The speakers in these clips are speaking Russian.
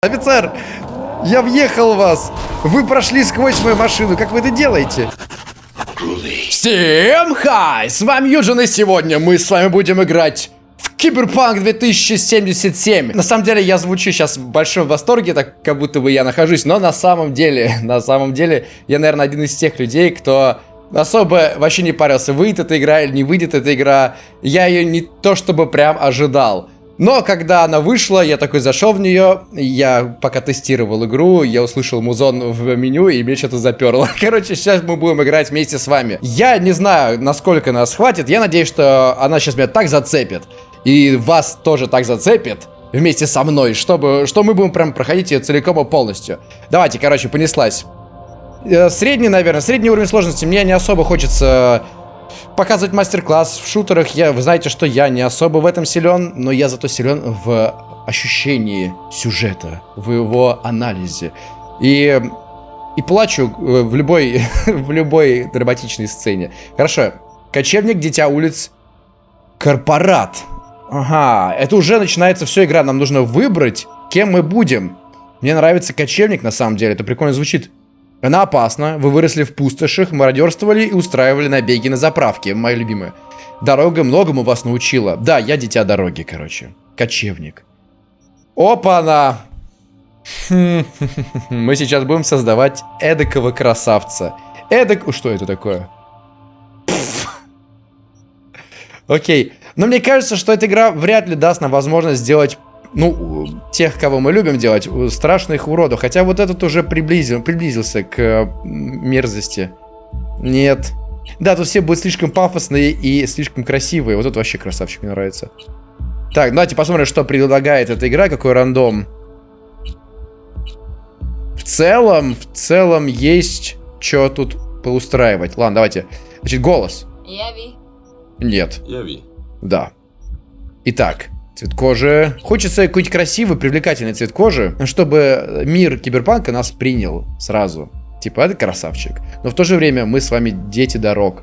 Офицер, я въехал в вас. Вы прошли сквозь мою машину. Как вы это делаете? Всем хай! С вами Юджин, и сегодня мы с вами будем играть в Киберпанк 2077. На самом деле, я звучу сейчас в большом восторге, так как будто бы я нахожусь, но на самом деле, на самом деле, я, наверное, один из тех людей, кто особо вообще не парился, выйдет эта игра или не выйдет эта игра. Я ее не то чтобы прям ожидал. Но когда она вышла, я такой зашел в нее, я пока тестировал игру, я услышал музон в меню, и мне что-то заперло. Короче, сейчас мы будем играть вместе с вами. Я не знаю, насколько нас хватит, я надеюсь, что она сейчас меня так зацепит, и вас тоже так зацепит, вместе со мной, чтобы, что мы будем прям проходить ее целиком и полностью. Давайте, короче, понеслась. Э, средний, наверное, средний уровень сложности мне не особо хочется показывать мастер-класс в шутерах. Я, вы знаете, что я не особо в этом силен, но я зато силен в ощущении сюжета, в его анализе. И, и плачу э, в любой, в любой драматичной сцене. Хорошо. Кочевник, Дитя улиц, Корпорат. Ага, это уже начинается все игра. Нам нужно выбрать, кем мы будем. Мне нравится кочевник, на самом деле. Это прикольно звучит. Она опасна, вы выросли в пустошах, мародерствовали и устраивали набеги на заправке, мои любимые. Дорога многому вас научила. Да, я дитя дороги, короче. Кочевник. Опа-на! Мы сейчас будем создавать эдакого красавца. Эдак... Что это такое? Окей. Но мне кажется, что эта игра вряд ли даст нам возможность сделать ну, тех, кого мы любим делать, страшных уродов. Хотя вот этот уже приблизил, приблизился к мерзости. Нет. Да, тут все будут слишком пафосные и слишком красивые. Вот это вообще красавчик, мне нравится. Так, давайте посмотрим, что предлагает эта игра, какой рандом. В целом, в целом есть что тут поустраивать. Ладно, давайте. Значит, голос. Яви. Нет. Яви. Да. Итак, Цвет кожи. Хочется какой-нибудь красивый, привлекательный цвет кожи, чтобы мир киберпанка нас принял сразу. Типа, это красавчик. Но в то же время мы с вами дети дорог.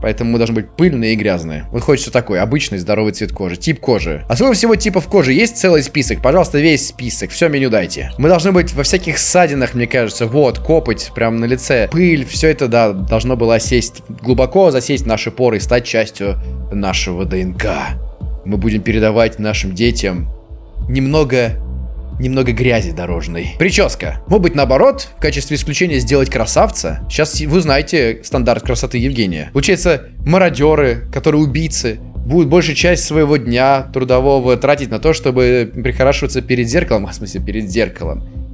Поэтому мы должны быть пыльные и грязные. Вот хочется такой, обычный здоровый цвет кожи. Тип кожи. А сколько всего типов кожи? Есть целый список? Пожалуйста, весь список. Все меню дайте. Мы должны быть во всяких ссадинах, мне кажется. Вот, копоть прям на лице. Пыль, все это, да, должно было осесть глубоко, засесть наши поры и стать частью нашего ДНК мы будем передавать нашим детям немного немного грязи дорожной. Прическа. Может быть, наоборот, в качестве исключения сделать красавца. Сейчас вы знаете стандарт красоты Евгения. Получается, мародеры, которые убийцы, будут большую часть своего дня трудового тратить на то, чтобы прихорашиваться перед зеркалом, в смысле, перед зеркалом а,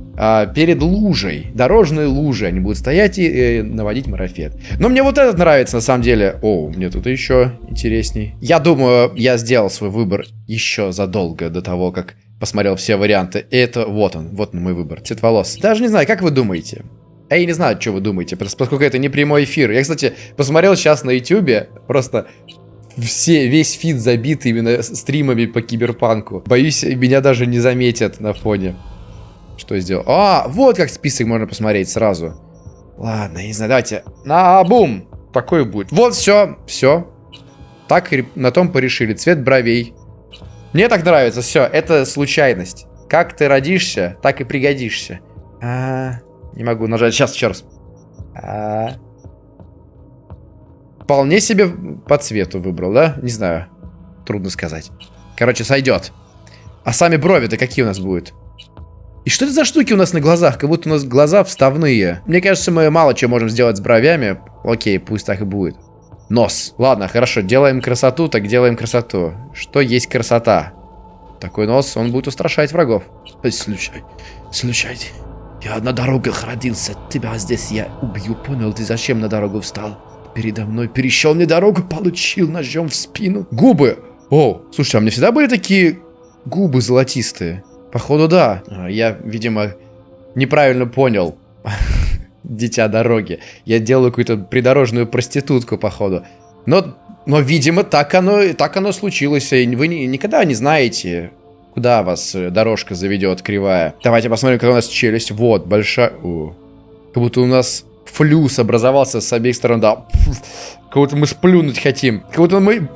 перед лужей, дорожной лужей. Они будут стоять и э, наводить марафет. Но мне вот этот нравится на самом деле. О, мне тут еще интересней. Я думаю, я сделал свой выбор еще задолго до того, как посмотрел все варианты. И это вот он, вот мой выбор. Цвет волос. Даже не знаю, как вы думаете? Я не знаю, что вы думаете, поскольку это не прямой эфир. Я, кстати, посмотрел сейчас на ютюбе, просто все, весь фид забит именно стримами по киберпанку. Боюсь, меня даже не заметят на фоне. Что сделал? А, вот как список можно посмотреть сразу. Ладно, не знаю, давайте. На бум! Такой будет. Вот, все, все. Так и на том порешили. Цвет бровей. Мне так нравится, все. Это случайность. Как ты родишься, так и пригодишься. А, не могу нажать. Сейчас, еще раз. -а. Вполне себе по цвету выбрал, да? Не знаю. Трудно сказать. Короче, сойдет. А сами брови-то какие у нас будут? И что это за штуки у нас на глазах? Как будто у нас глаза вставные. Мне кажется, мы мало чего можем сделать с бровями. Окей, пусть так и будет. Нос. Ладно, хорошо, делаем красоту, так делаем красоту. Что есть красота? Такой нос, он будет устрашать врагов. Слушай, слушай, я на дорогах родился. Тебя здесь я убью, понял? Ты зачем на дорогу встал? Передо мной перещел мне дорогу, получил ножом в спину. Губы! О, слушай, а мне всегда были такие губы золотистые? Походу, да. Я, видимо, неправильно понял. Дитя дороги. Я делаю какую-то придорожную проститутку, походу. Но, но видимо, так оно, так оно случилось. И вы не, никогда не знаете, куда вас э, дорожка заведет кривая. Давайте посмотрим, как у нас челюсть. Вот, большая... О. Как будто у нас флюс образовался с обеих сторон. Да, как будто мы сплюнуть хотим. Как будто мы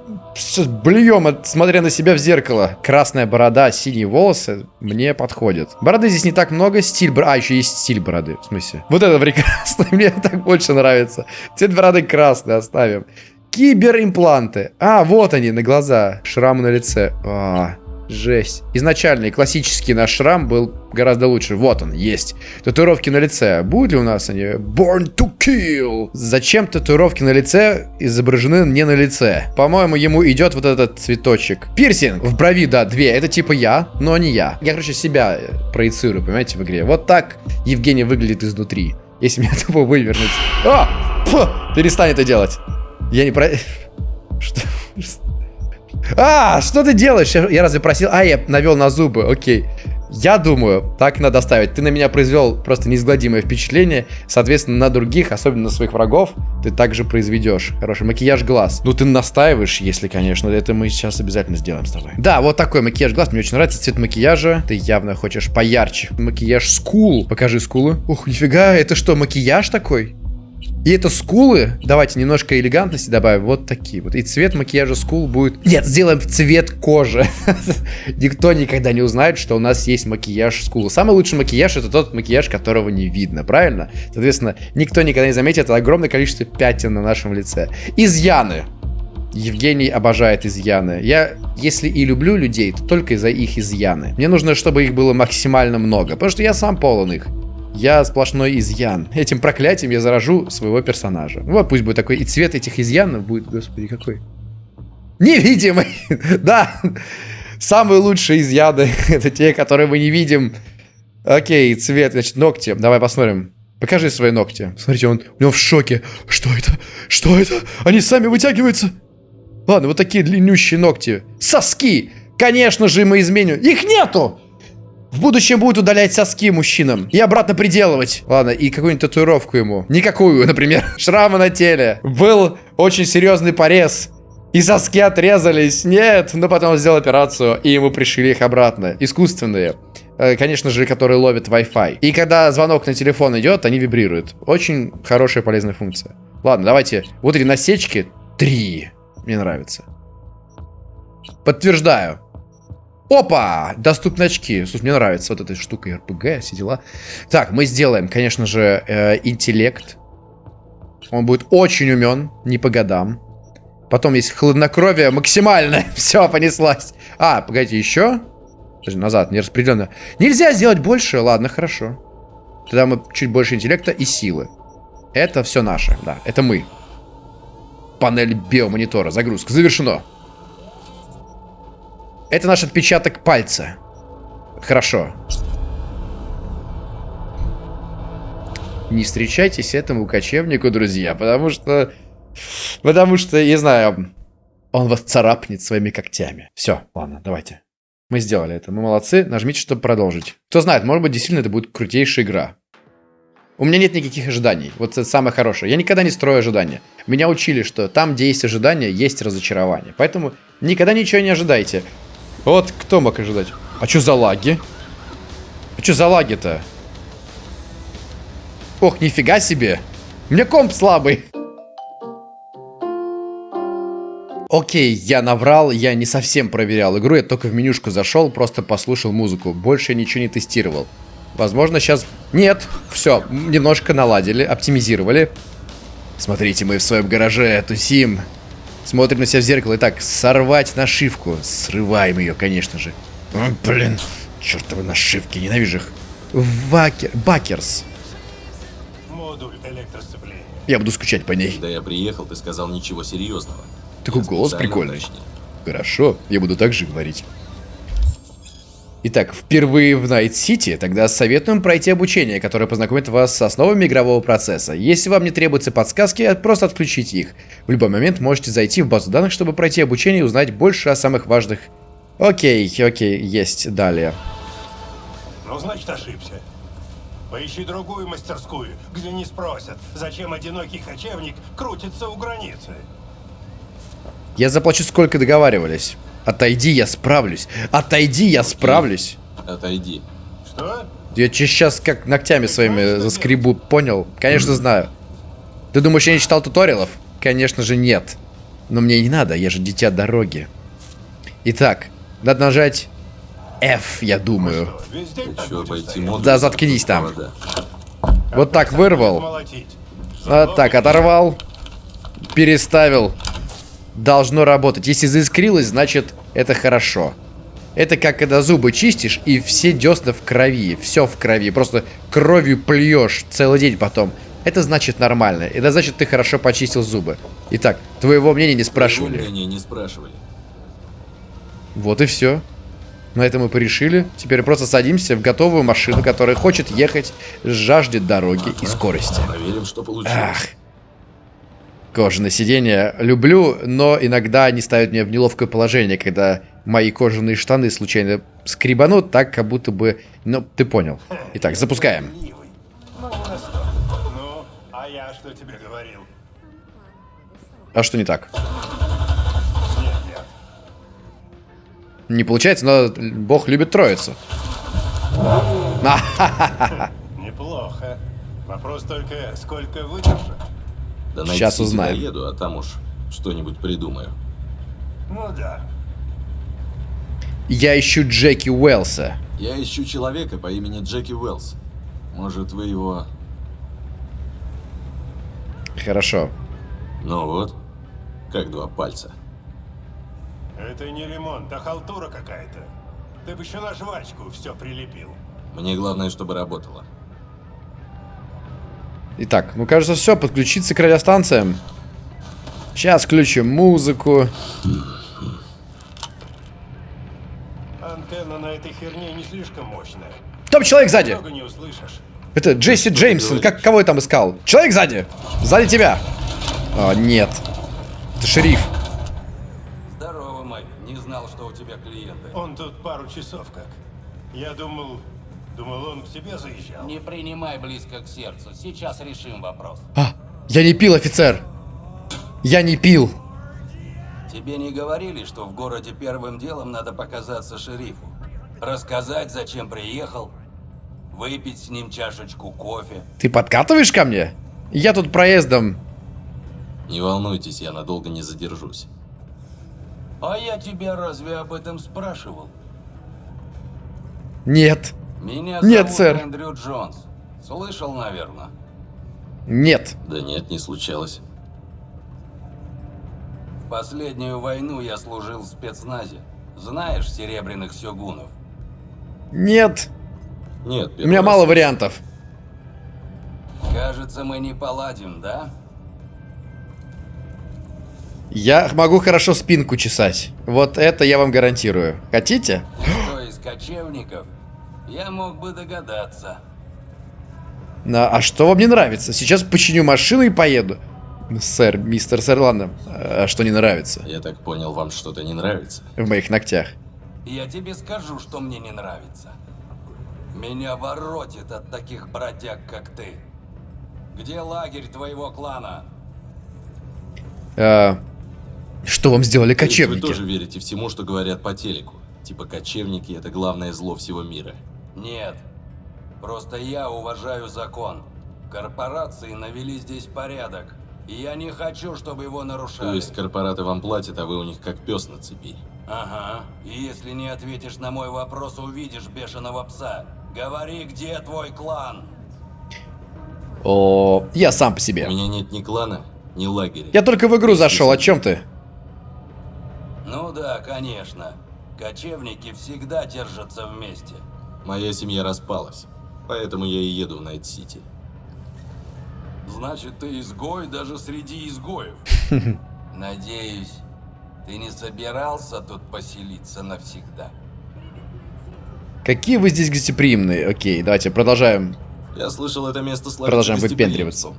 блюем, смотря на себя в зеркало. Красная борода, синие волосы мне подходят. Бороды здесь не так много, стиль бороды. А, еще есть стиль бороды, в смысле. Вот это прекрасно, мне так больше нравится. Цвет бороды красный оставим. Киберимпланты. А, вот они, на глаза. Шрамы на лице. А, Жесть. Изначальный классический наш шрам был гораздо лучше. Вот он, есть. Татуировки на лице. Будут ли у нас они? Born to kill. Зачем татуировки на лице изображены не на лице? По-моему, ему идет вот этот цветочек. Пирсинг. В брови, да, две. Это типа я, но не я. Я, короче, себя проецирую, понимаете, в игре. Вот так Евгений выглядит изнутри. Если меня тупо вывернуть. О! Фу! Перестань это делать. Я не про... Что? А, что ты делаешь? Я разве просил? А, я навел на зубы, окей. Я думаю, так надо ставить. Ты на меня произвел просто неизгладимое впечатление. Соответственно, на других, особенно на своих врагов, ты также произведешь. Хороший макияж глаз. Ну, ты настаиваешь, если, конечно. Это мы сейчас обязательно сделаем с тобой. Да, вот такой макияж глаз. Мне очень нравится цвет макияжа. Ты явно хочешь поярче. Макияж скул. Покажи скулы. Ух, нифига, это что, макияж такой? И это скулы, давайте немножко элегантности добавим, вот такие вот. И цвет макияжа скул будет... Нет, сделаем цвет кожи. Никто никогда не узнает, что у нас есть макияж скулы. Самый лучший макияж это тот макияж, которого не видно, правильно? Соответственно, никто никогда не заметит огромное количество пятен на нашем лице. Изъяны. Евгений обожает изъяны. Я, если и люблю людей, то только из-за их изъяны. Мне нужно, чтобы их было максимально много, потому что я сам полон их. Я сплошной изъян. Этим проклятием я заражу своего персонажа. Вот пусть будет такой. И цвет этих изъянов будет, господи, какой. Невидимый! да! Самые лучшие изъяны. это те, которые мы не видим. Окей, цвет, значит, ногти. Давай посмотрим. Покажи свои ногти. Смотрите, он, него в шоке. Что это? Что это? Они сами вытягиваются. Ладно, вот такие длиннющие ногти. Соски! Конечно же, мы изменим. Их нету! В будущем будет удалять соски мужчинам и обратно приделывать. Ладно, и какую-нибудь татуировку ему. Никакую, например. Шрамы на теле. Был очень серьезный порез. И соски отрезались. Нет, но потом сделал операцию, и ему пришили их обратно. Искусственные. Э, конечно же, которые ловят Wi-Fi. И когда звонок на телефон идет, они вибрируют. Очень хорошая полезная функция. Ладно, давайте. Вот эти насечки. Три. Мне нравится. Подтверждаю. Опа! Доступны очки. Слушай, мне нравится вот эта штука РПГ, все дела. Так, мы сделаем, конечно же, э, интеллект. Он будет очень умен, не по годам. Потом есть хладнокровие максимальное. Все, понеслась. А, погодите, еще? Подожди, назад, нераспределенно. Нельзя сделать больше? Ладно, хорошо. Тогда мы чуть больше интеллекта и силы. Это все наше, да, это мы. Панель биомонитора, загрузка, завершено. Это наш отпечаток пальца. Хорошо. Не встречайтесь этому кочевнику, друзья, потому что... Потому что, не знаю, он вас царапнет своими когтями. Все, ладно, давайте. Мы сделали это. Мы молодцы. Нажмите, чтобы продолжить. Кто знает, может быть, действительно это будет крутейшая игра. У меня нет никаких ожиданий. Вот это самое хорошее. Я никогда не строю ожидания. Меня учили, что там, где есть ожидания, есть разочарование. Поэтому никогда ничего не ожидайте. Вот кто мог ожидать? А что за лаги? А что за лаги-то? Ох, нифига себе. У меня комп слабый. Окей, я наврал, я не совсем проверял игру, я только в менюшку зашел, просто послушал музыку. Больше ничего не тестировал. Возможно, сейчас... Нет, все, немножко наладили, оптимизировали. Смотрите, мы в своем гараже тусим. Смотрим на себя в зеркало и так, сорвать нашивку. Срываем ее, конечно же. О, блин, чертовы нашивки, ненавижу их. Вакер... Бакерс. Модуль электросцепления. Я буду скучать по ней. Когда я приехал, ты сказал ничего серьезного. Такой я голос прикольный. Уточнил. Хорошо, я буду так же говорить. Итак, впервые в Найт-Сити, тогда советуем пройти обучение, которое познакомит вас с основами игрового процесса. Если вам не требуются подсказки, просто отключите их. В любой момент можете зайти в базу данных, чтобы пройти обучение и узнать больше о самых важных... Окей, окей, есть, далее. Ну, значит, ошибся. Поищи другую мастерскую, где не спросят, зачем одинокий кочевник крутится у границы. Я заплачу, сколько договаривались. Отойди, я справлюсь. Отойди, я справлюсь. Отойди. Что? Я сейчас как ногтями своими заскребу, понял? Конечно, знаю. Ты думаешь, я не читал туториалов? Конечно же, нет. Но мне не надо, я же дитя дороги. Итак, надо нажать F, я думаю. Да заткнись там. Вот так вырвал. Вот так, оторвал. Переставил. Должно работать. Если заискрилось, значит это хорошо. Это как когда зубы чистишь, и все десна в крови. Все в крови. Просто кровью плюешь целый день потом. Это значит нормально. Это значит, ты хорошо почистил зубы. Итак, твоего мнения не Твоего спрашивали. мнения не спрашивали. Вот и все. На этом мы порешили. Теперь просто садимся в готовую машину, которая хочет ехать, жаждет дороги и скорости. Проверим, что получилось. Ах. Кожаное сиденье люблю, но иногда они ставят меня в неловкое положение, когда мои кожаные штаны случайно скребанут, так как будто бы... Ну, ты понял. Итак, запускаем. Ну. Ну, а я что тебе говорил? А что не так? Нет, нет. Не получается, но бог любит троицу. Неплохо. Вопрос только, сколько выдержит. Да Сейчас узнаем. доеду, а там уж что-нибудь придумаю. Ну да. Я ищу Джеки Уэлса. Я ищу человека по имени Джеки Уэллс. Может, вы его... Хорошо. Ну вот, как два пальца. Это не ремонт, а халтура какая-то. Ты бы еще на жвачку все прилепил. Мне главное, чтобы работало. Итак, ну кажется все, подключиться к радиостанциям. Сейчас включим музыку. Антенна на этой херне не слишком мощная. Там человек сзади. Это Джесси Джеймсон. Как, кого я там искал? Человек сзади. Сзади тебя. А, нет. Это шериф. Здорово, Майк. Не знал, что у тебя клиенты. Он тут пару часов как. Я думал... Думал, он к тебе заезжал. Не принимай близко к сердцу. Сейчас решим вопрос. А, я не пил, офицер. Я не пил. Тебе не говорили, что в городе первым делом надо показаться шерифу? Рассказать, зачем приехал? Выпить с ним чашечку кофе? Ты подкатываешь ко мне? Я тут проездом. Не волнуйтесь, я надолго не задержусь. А я тебя разве об этом спрашивал? Нет. Меня Нет, зовут сэр. Эндрю Джонс. Слышал, наверное. Нет. Да нет, не случалось. В последнюю войну я служил в спецназе. Знаешь серебряных сёгунов? Нет. Нет, У меня мало вариантов. Кажется, мы не поладим, да? Я могу хорошо спинку чесать. Вот это я вам гарантирую. Хотите? Кто из кочевников? Я мог бы догадаться. На, а что вам не нравится? Сейчас починю машину и поеду. Сэр, мистер Сэр, ладно. А что не нравится? Я так понял, вам что-то не нравится? В моих ногтях. Я тебе скажу, что мне не нравится. Меня воротит от таких бродяг, как ты. Где лагерь твоего клана? А, что вам сделали кочевники? Вы тоже верите всему, что говорят по телеку? Типа кочевники это главное зло всего мира. Нет. Просто я уважаю закон. Корпорации навели здесь порядок. И я не хочу, чтобы его нарушали. То есть корпораты вам платят, а вы у них как пес на цепи. Ага. И если не ответишь на мой вопрос, увидишь бешеного пса. Говори, где твой клан? О, я сам по себе. У меня нет ни клана, ни лагеря. Я только в игру зашел, о чем ты? Ну да, конечно. Кочевники всегда держатся вместе. Моя семья распалась. Поэтому я и еду в Найт-Сити. Значит, ты изгой даже среди изгоев. Надеюсь, ты не собирался тут поселиться навсегда. Какие вы здесь гостеприимные. Окей, давайте продолжаем. Я слышал, это место славится Продолжаем выпендриваться.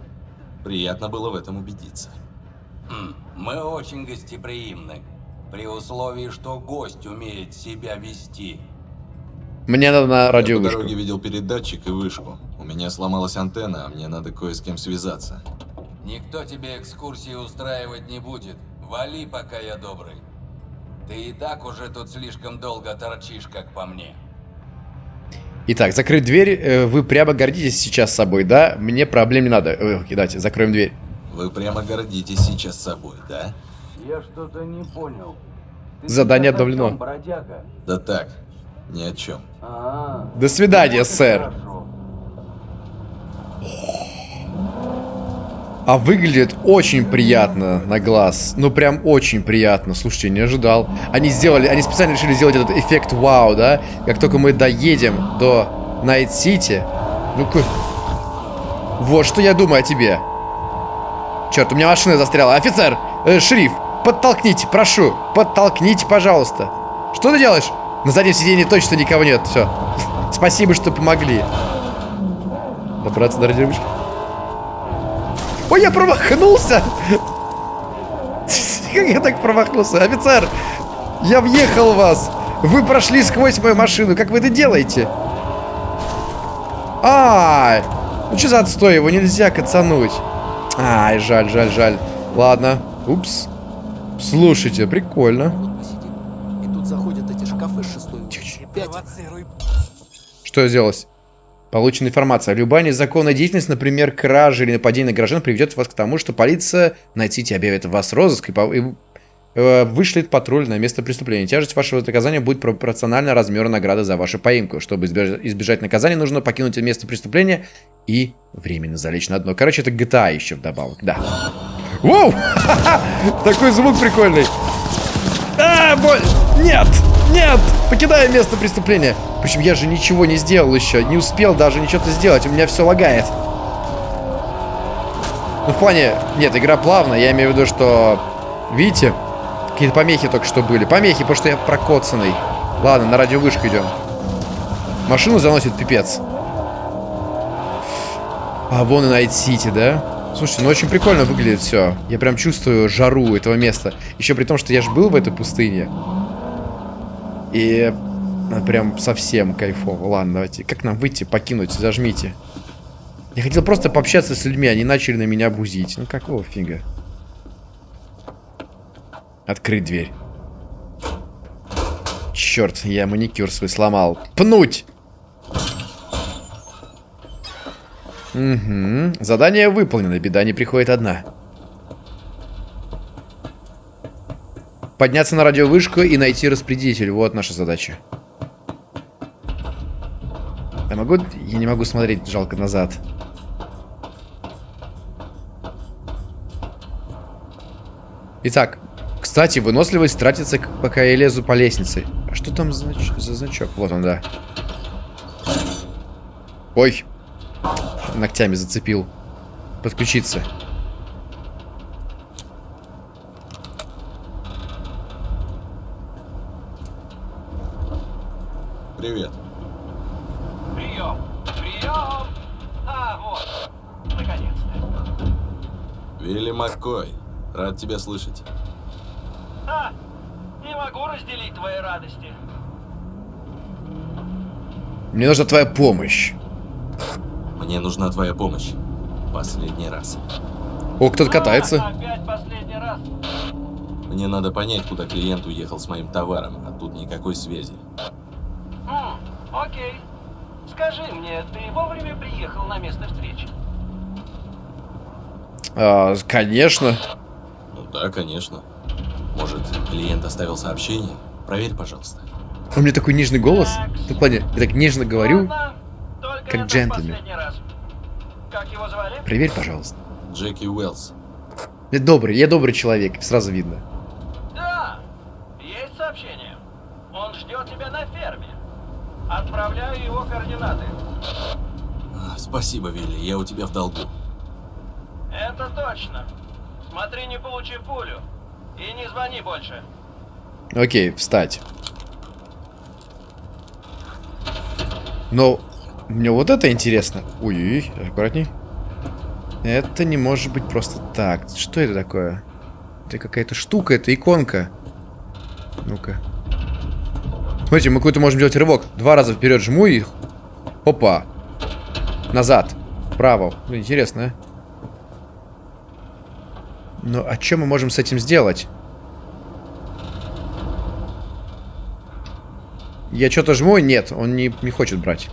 Приятно было в этом убедиться. Хм, мы очень гостеприимны. При условии, что гость умеет себя вести. Мне надо на Я по радиовышку. дороге видел передатчик и вышку. У меня сломалась антенна, а мне надо кое с кем связаться. Никто тебе экскурсии устраивать не будет. Вали, пока я добрый. Ты и так уже тут слишком долго торчишь, как по мне. Итак, закрыть дверь. Э, Вы прямо гордитесь сейчас собой, да? Мне проблем не надо. Ой, окей, давайте, закроем дверь. Вы прямо гордитесь сейчас собой, да? Я что-то не понял. Ты Задание обновлено. бродяга? Да так, ни о чем. А, До свидания, и сэр. А выглядит очень приятно на глаз. Ну, прям очень приятно. Слушайте, не ожидал. Они сделали, они специально решили сделать этот эффект вау, да? Как только мы доедем до Найт-Сити. Ну-ка. Вот что я думаю о тебе. Черт, у меня машина застряла. Офицер, э, шериф, подтолкните, прошу. Подтолкните, пожалуйста. Что ты делаешь? На заднем сиденье точно никого нет. Все. Спасибо, что помогли. Добраться до радиовышки. Ой, я промахнулся! Как я так промахнулся? Офицер, я въехал вас! Вы прошли сквозь мою машину. Как вы это делаете? Ай! Ну что за отстой? Его нельзя кацануть. Ай, жаль, жаль, жаль. Ладно. Упс. Слушайте, прикольно. Вот посидим. И тут заходят эти шкафы с шестой Опять Что сделалось? Получена информация. Любая незаконная деятельность, например, кража или нападение на граждан, приведет вас к тому, что полиция на Сити объявит вас розыск и, по- и, э, вышлет патруль на место преступления. Тяжесть вашего наказания будет пропорциональна размеру награды за вашу поимку. Чтобы избежать, избежать наказания, нужно покинуть место преступления и временно залечь на дно. Короче, это GTA еще вдобавок, да. Воу! Такой звук прикольный. А, боль! Нет! Нет! Покидаем место преступления. Причем я же ничего не сделал еще. Не успел даже ничего-то сделать. У меня все лагает. Ну, в плане... Нет, игра плавная. Я имею в виду, что... Видите? Какие-то помехи только что были. Помехи, потому что я прокоцанный. Ладно, на радиовышку идем. Машину заносит пипец. А вон и Найт Сити, да? Слушайте, ну очень прикольно выглядит все. Я прям чувствую жару этого места. Еще при том, что я же был в этой пустыне. И ну, прям совсем кайфово. Ладно, давайте. Как нам выйти, покинуть? Зажмите. Я хотел просто пообщаться с людьми, они начали на меня бузить. Ну какого фига? Открыть дверь. Черт, я маникюр свой сломал. Пнуть! Угу. Задание выполнено, беда не приходит одна. Подняться на радиовышку и найти распределитель. Вот наша задача. Я могу... Я не могу смотреть, жалко, назад. Итак, кстати, выносливость тратится, пока я лезу по лестнице. А что там за, за значок? Вот он, да. Ой. Ногтями зацепил. Подключиться. Привет. Прием! Прием! А, вот. Наконец-то. Вилли Маккой. Рад тебя слышать. А, не могу разделить твои радости. Мне нужна твоя помощь. Мне нужна твоя помощь. Последний раз. О, кто-то катается. А, опять последний раз. Мне надо понять, куда клиент уехал с моим товаром, а тут никакой связи. М, окей. Скажи мне, ты вовремя приехал на место встречи? А, конечно. Да, конечно. Может, клиент оставил сообщение? Проверь, пожалуйста. У меня такой нежный голос. Ну, в плане, я так нежно говорю. Как джентльмен. Как его звали? Проверь, пожалуйста. Джеки Уэллс. Я добрый, я добрый человек, сразу видно. Да, есть сообщение. Он ждет тебя на ферме. Отправляю его координаты. А, Спасибо, Вилли, я у тебя в долгу. Это точно. Смотри, не получи пулю. И не звони больше. Окей, встать. Но мне вот это интересно. Ой, аккуратней. Это не может быть просто так. Что это такое? Это какая-то штука, это иконка. Ну-ка. Смотрите, мы какой-то можем делать рывок. Два раза вперед жму и... Опа. Назад. Вправо. Интересно, но а что мы можем с этим сделать? Я что-то жму? Нет, он не, не хочет брать.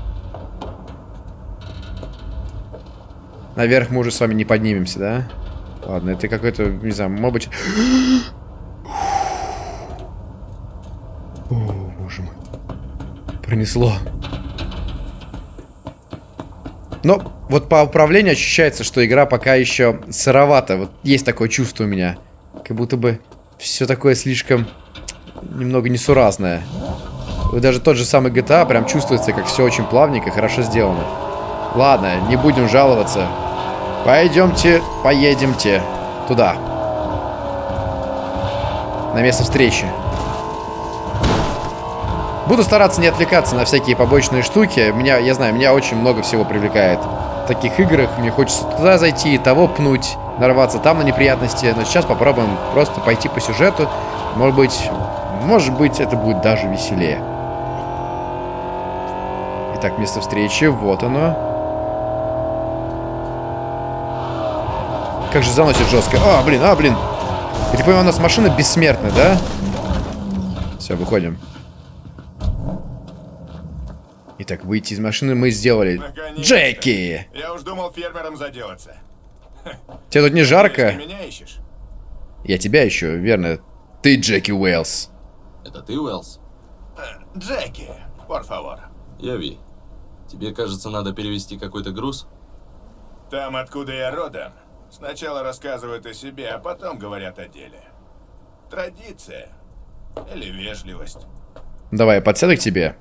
Наверх мы уже с вами не поднимемся, да? Ладно, это какой-то, не знаю, может быть... О, боже мой. Пронесло. Но вот по управлению ощущается, что игра пока еще сыровата. Вот есть такое чувство у меня. Как будто бы все такое слишком немного несуразное. Даже тот же самый GTA прям чувствуется, как все очень плавненько, хорошо сделано. Ладно, не будем жаловаться. Пойдемте, поедемте туда. На место встречи. Буду стараться не отвлекаться на всякие побочные штуки. Меня, я знаю, меня очень много всего привлекает таких играх. Мне хочется туда зайти, того пнуть, нарваться там на неприятности. Но сейчас попробуем просто пойти по сюжету. Может быть, может быть, это будет даже веселее. Итак, место встречи. Вот оно. Как же заносит жестко. А, блин, а, блин. Я так понимаю, у нас машина бессмертная, да? Все, выходим. Итак, выйти из машины мы сделали. Наконец-то. Джеки! Я уж думал фермером заделаться. Тебе тут не жарко? Ты меня ищешь? Я тебя ищу, верно. Ты Джеки Уэллс. Это ты, Уэллс? Джеки, por favor. Я Ви. Тебе, кажется, надо перевести какой-то груз? Там, откуда я родом, сначала рассказывают о себе, а потом говорят о деле. Традиция. Или вежливость. Давай, я подсяду к тебе.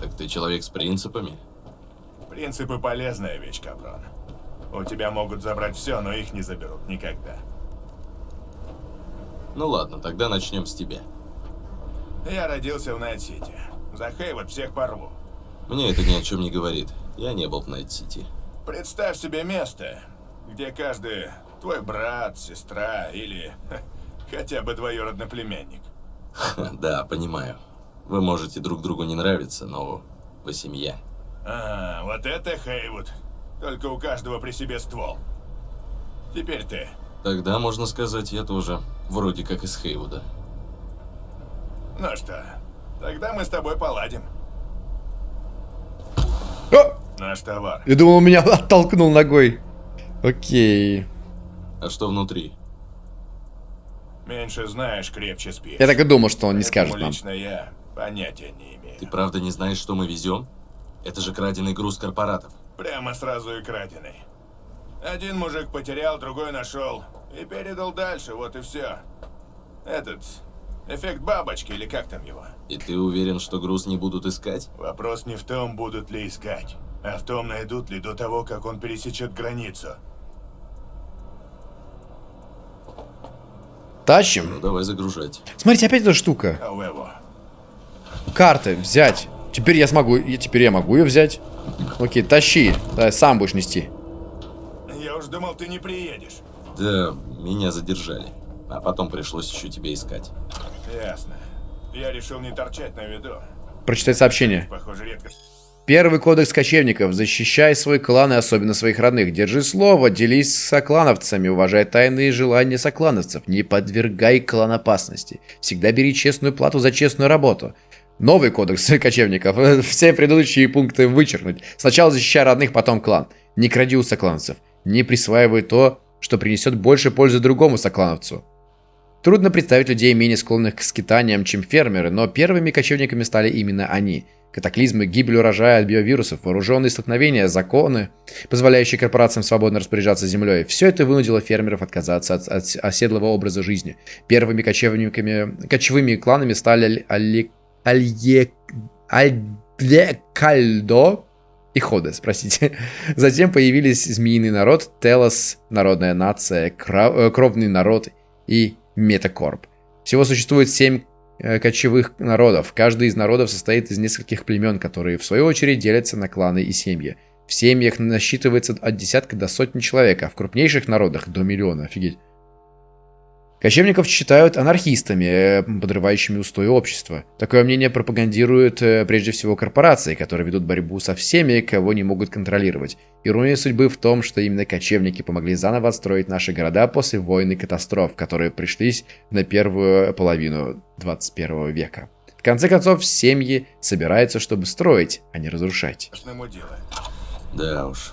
Так ты человек с принципами? Принципы полезная вещь, Капрон. У тебя могут забрать все, но их не заберут никогда. Ну ладно, тогда начнем с тебя. Я родился в Найт-Сити. За Хейвуд всех порву. Мне это ни о чем не говорит. Я не был в Найт-Сити. Представь себе место, где каждый твой брат, сестра или ха, хотя бы двоюродный племянник. Да, понимаю. Вы можете друг другу не нравиться, но вы семья. А, вот это Хейвуд. Только у каждого при себе ствол. Теперь ты. Тогда, можно сказать, я тоже вроде как из Хейвуда. Ну что, тогда мы с тобой поладим. О! Наш товар. Я думал, он меня оттолкнул ногой. Окей. А что внутри? Меньше знаешь, крепче спишь. Я так и думал, что он не Поэтому скажет нам. лично я понятия не имею. Ты правда не знаешь, что мы везем? Это же краденый груз корпоратов. Прямо сразу и краденый. Один мужик потерял, другой нашел. И передал дальше, вот и все. Этот... Эффект бабочки, или как там его? И ты уверен, что груз не будут искать? Вопрос не в том, будут ли искать, а в том, найдут ли до того, как он пересечет границу. Тащим. Ну, давай загружать. Смотрите, опять эта штука. А у его. Карты взять. Теперь я смогу. Теперь я могу ее взять. Окей, тащи. Да, сам будешь нести. Я уж думал, ты не приедешь. Да, меня задержали. А потом пришлось еще тебя искать. Ясно. Я решил не торчать на виду. Прочитай сообщение. Похоже, редко... Первый кодекс кочевников. Защищай свой клан и особенно своих родных. Держи слово, делись с соклановцами, уважай тайные желания соклановцев. Не подвергай клан опасности. Всегда бери честную плату за честную работу. Новый кодекс кочевников. Все предыдущие пункты вычеркнуть. Сначала защищай родных, потом клан. Не кради у соклановцев. Не присваивай то, что принесет больше пользы другому соклановцу. Трудно представить людей, менее склонных к скитаниям, чем фермеры, но первыми кочевниками стали именно они. Катаклизмы, гибель урожая от биовирусов, вооруженные столкновения, законы, позволяющие корпорациям свободно распоряжаться землей. Все это вынудило фермеров отказаться от, от оседлого образа жизни. Первыми кочевниками, кочевыми кланами стали Али, Алье, Альдекальдо и Ходес, простите. Затем появились змеиный народ, Телос, народная нация, Кра- э, кровный народ и Метакорп. Всего существует семь э, кочевых народов. Каждый из народов состоит из нескольких племен, которые в свою очередь делятся на кланы и семьи. В семьях насчитывается от десятка до сотни человек, а в крупнейших народах до миллиона. Офигеть. Кочевников считают анархистами, э, подрывающими устои общества. Такое мнение пропагандируют э, прежде всего корпорации, которые ведут борьбу со всеми, кого не могут контролировать. Ирония судьбы в том, что именно кочевники помогли заново отстроить наши города после войн и катастроф, которые пришлись на первую половину 21 века. В конце концов, семьи собираются, чтобы строить, а не разрушать. Да уж.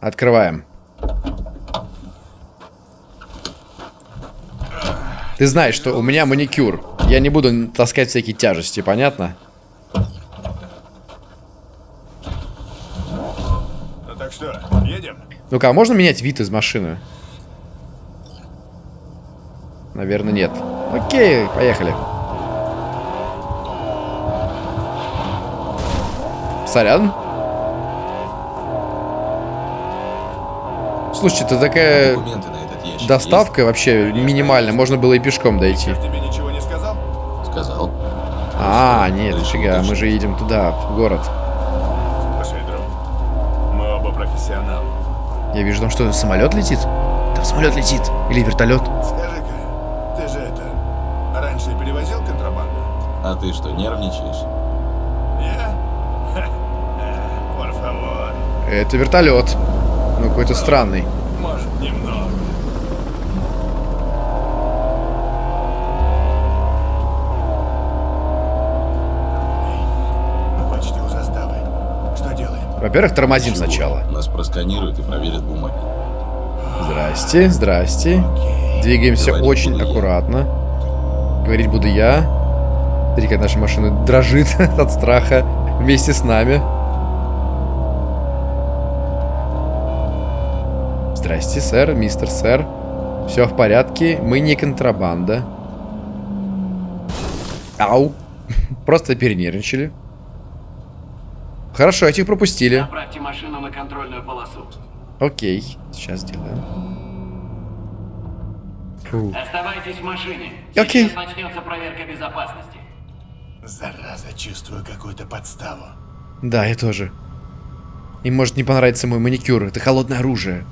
Открываем. Ты знаешь, что у меня маникюр. Я не буду таскать всякие тяжести, понятно? Ну так что, едем? Ну-ка, а можно менять вид из машины? Наверное, нет. Окей, поехали. Сорян. Слушайте, это такая Документы доставка вообще минимальная. Можно было и пешком дойти. Шеф тебе ничего не сказал? А, нет, Решил фига, мы же едем туда, в город. Слушай, друг, мы оба профессионалы. Я вижу там что, самолет летит? Там самолет летит. Или вертолет. Скажи-ка, ты же это, раньше перевозил контрабанду? А ты что, нервничаешь? Я? Это вертолет. Ну, какой-то странный. Во-первых, тормозим Чего? сначала. Нас просканируют и проверят бумаги. Здрасте, здрасте. Окей. Двигаемся Говорить очень буду я. аккуратно. Говорить буду я. Смотри, как наша машина дрожит от страха вместе с нами. Здрасте, сэр, мистер сэр. Все в порядке, мы не контрабанда. Ау. Просто перенервничали. Хорошо, этих пропустили. Направьте машину на контрольную полосу. Окей, сейчас сделаем. Фу. Оставайтесь в машине. Окей. Сейчас начнется проверка безопасности. Зараза, чувствую какую-то подставу. Да, я тоже. Им может не понравиться мой маникюр. Это холодное оружие.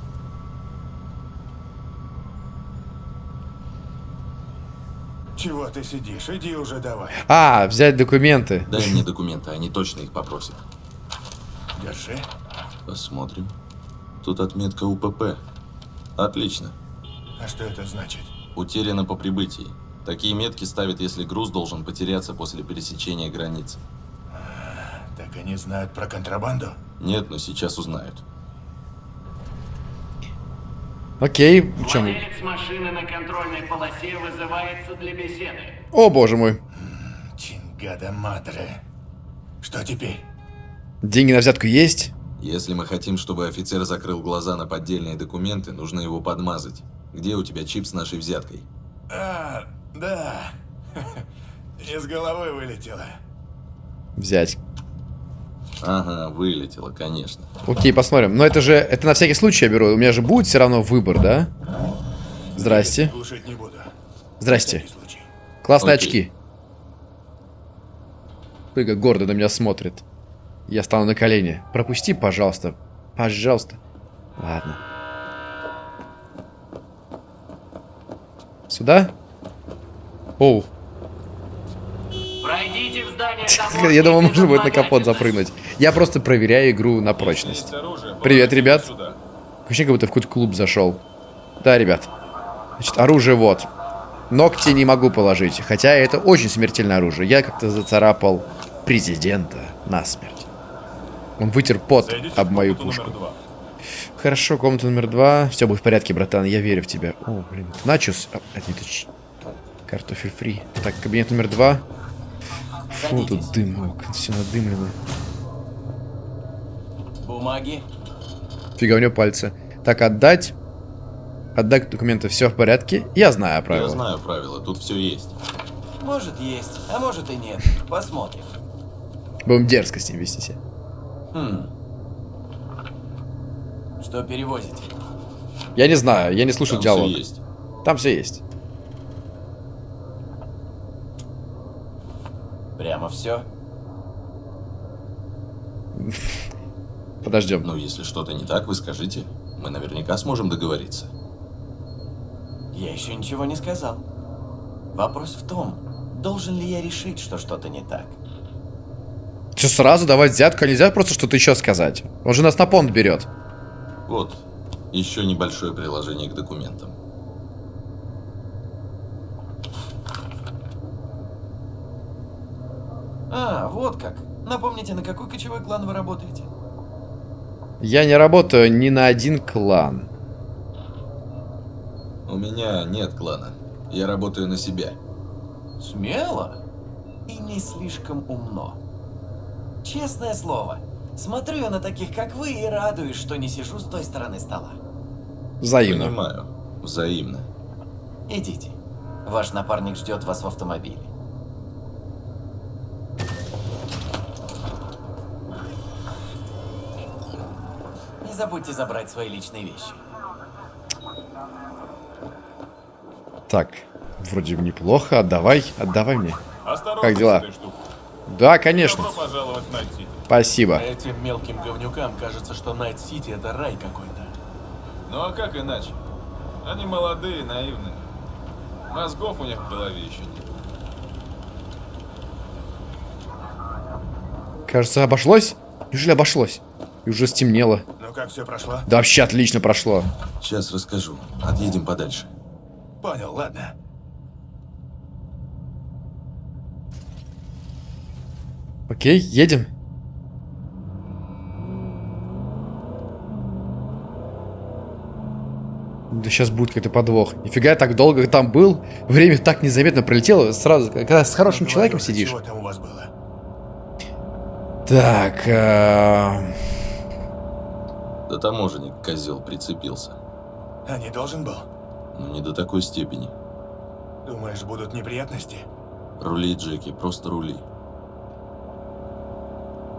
Чего ты сидишь? Иди уже давай. А, взять документы. Дай мне документы, они точно их попросят. Держи. Посмотрим. Тут отметка УПП. Отлично. А что это значит? Утеряно по прибытии. Такие метки ставят, если груз должен потеряться после пересечения границы. Так они знают про контрабанду? Нет, но сейчас узнают. Окей, в чем? Владелец машины на контрольной полосе вызывается для беседы. О, боже мой. Чингада Мадре. Что теперь? Деньги на взятку есть? Если мы хотим, чтобы офицер закрыл глаза на поддельные документы, нужно его подмазать. Где у тебя чип с нашей взяткой? А, да. Из головы вылетело. Взять. Ага, вылетело, конечно. Окей, посмотрим. Но это же, это на всякий случай я беру. У меня же будет все равно выбор, да? Здрасте. Глушить не буду. Здрасте. Классные Окей. очки. Как гордо на меня смотрит. Я стану на колени. Пропусти, пожалуйста. Пожалуйста. Ладно. Сюда? Оу. Пройдите в здание Я думал, можно будет на капот запрыгнуть. Я просто проверяю игру на прочность. Привет, ребят. Ощущение, как будто в какой-то клуб зашел. Да, ребят. Значит, оружие вот. Ногти не могу положить. Хотя это очень смертельное оружие. Я как-то зацарапал президента насмерть. Он вытер пот об мою пушку. Хорошо, комната номер два. Все будет в порядке, братан. Я верю в тебя. О, блин. Начос. А, это не точ- Картофель фри. Так, кабинет номер два. Фу, тут дымок. Все надымлено. Бумаги? Фига у него пальцы. Так, отдать. Отдать документы. Все в порядке. Я знаю Я правила. знаю правила, тут все есть. Может есть, а может и нет. Посмотрим. Будем дерзко с ним вести себя. Хм. Что перевозите? Я не знаю, я не слушал Там диалог. все есть. Там все есть. Прямо все? Подождем. Ну, если что-то не так, вы скажите. Мы наверняка сможем договориться. Я еще ничего не сказал. Вопрос в том, должен ли я решить, что что-то не так. Что, сразу давать взятку? А нельзя просто что-то еще сказать? Он же нас на понт берет. Вот, еще небольшое приложение к документам. А, вот как. Напомните, на какой кочевой клан вы работаете? Я не работаю ни на один клан. У меня нет клана. Я работаю на себя. Смело и не слишком умно. Честное слово, смотрю я на таких, как вы, и радуюсь, что не сижу с той стороны стола. Взаимно. Понимаю. Взаимно. Идите. Ваш напарник ждет вас в автомобиле. Не забудьте забрать свои личные вещи. Так, вроде бы неплохо. Отдавай, отдавай мне. Осторожно Как дела? штукой. Да, конечно. Добро пожаловать в Найт-Сити. Спасибо. Этим мелким говнюкам кажется, что Найт-Сити это рай какой-то. Ну а как иначе? Они молодые, наивные. Мозгов у них в голове еще нет. Кажется, обошлось? Неужели обошлось? И уже стемнело. Ну как все прошло? Да вообще отлично прошло. Сейчас расскажу. Отъедем подальше. Понял, ладно. Окей, едем. Да сейчас будет какой-то подвох. Нифига я так долго там был. Время так незаметно пролетело. Сразу, когда с хорошим Ну, человеком говорю, сидишь. Чего там у вас было? Так, э, Да таможенник, козел, прицепился. А не должен был? Но не до такой степени. Думаешь, будут неприятности? Рули, Джеки, просто рули.